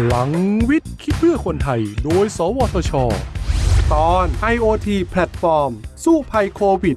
พลังวิทย์ คิดเพื่อคนไทย โดย สวทช ตอน IoT platform สู้ภัยโควิด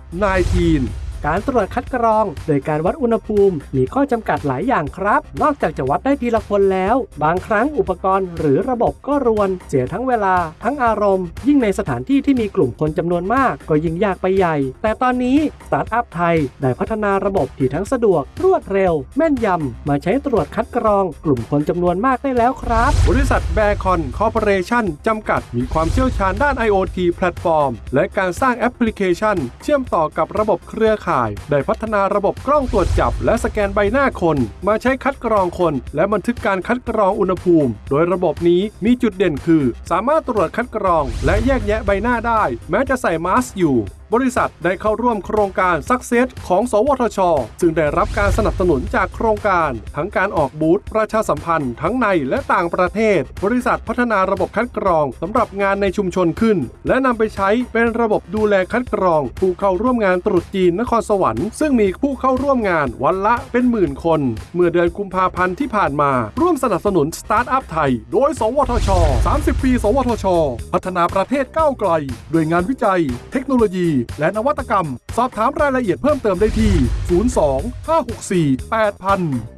-19 การตรวจคัดกรอง โดยการวัดอุณหภูมิ มีข้อจำกัดหลายอย่างครับ นอกจากจะวัดได้ทีละคนแล้ว บางครั้งอุปกรณ์หรือระบบก็รวน เสียทั้งเวลา ทั้งอารมณ์ ยิ่งในสถานที่ที่มีกลุ่มคนจำนวนมาก ก็ยิ่งยากไปใหญ่ แต่ตอนนี้สตาร์ทอัพไทยได้พัฒนาระบบที่ทั้งสะดวก รวดเร็ว แม่นยำมาใช้ตรวจคัดกรอง กลุ่มคนจำนวนมากได้แล้วครับ บริษัทแบคอนคอร์ปอเรชั่นจำกัดมีความเชี่ยวชาญด้าน IoT platform และการสร้างแอปพลิเคชัน เชื่อมต่อกับระบบเครือข่ายได้พัฒนาระบบกล้องตรวจจับ และสแกนใบหน้าคน มาใช้คัดกรองคน และบันทึกการคัดกรองอุณหภูมิ โดยระบบนี้มีจุดเด่นคือ สามารถตรวจคัดกรอง และแยกแยะใบหน้าได้ แม้จะใส่มาสก์อยู่ บริษัทได้เข้าร่วมโครงการ Success ของ สวทช ซึ่งได้รับการสนับสนุนจากโครงการ ทั้งการออกบูธประชาสัมพันธ์ทั้งในและต่างประเทศ บริษัทพัฒนาระบบคัดกรองสำหรับงานในชุมชนขึ้น และนำไปใช้เป็นระบบดูแลคัดกรอง ผู้เข้าร่วมงานตรุษจีนนครสวรรค์ซึ่งมีผู้เข้าร่วมงานวันละเป็นหมื่นคน เมื่อเดือนกุมภาพันธ์ที่ผ่านมา ร่วมสนับสนุนสตาร์ทอัพไทย โดย สวทช 30 ปี สวทช พัฒนาประเทศก้าวไกลด้วยงานวิจัย เทคโนโลยีและนวัตกรรม สอบถามรายละเอียดเพิ่มเติมได้ที่ 02 564 8000